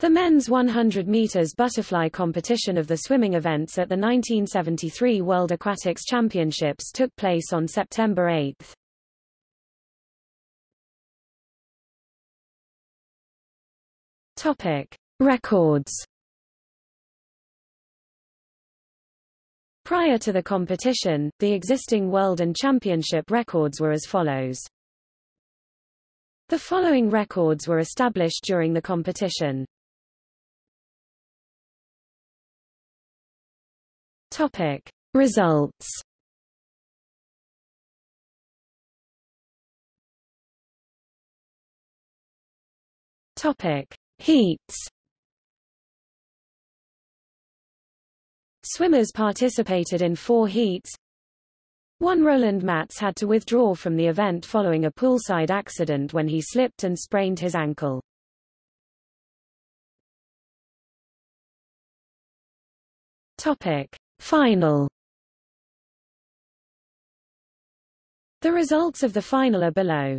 The men's 100 meters butterfly competition of the swimming events at the 1973 World Aquatics Championships took place on September 8. Topic: Records. Prior to the competition, the existing world and championship records were as follows. The following records were established during the competition. Topic: Results. Topic: Heats. Swimmers participated in four heats. One Roland Matthes had to withdraw from the event following a poolside accident when he slipped and sprained his ankle. Topic: Final The results of the final are below.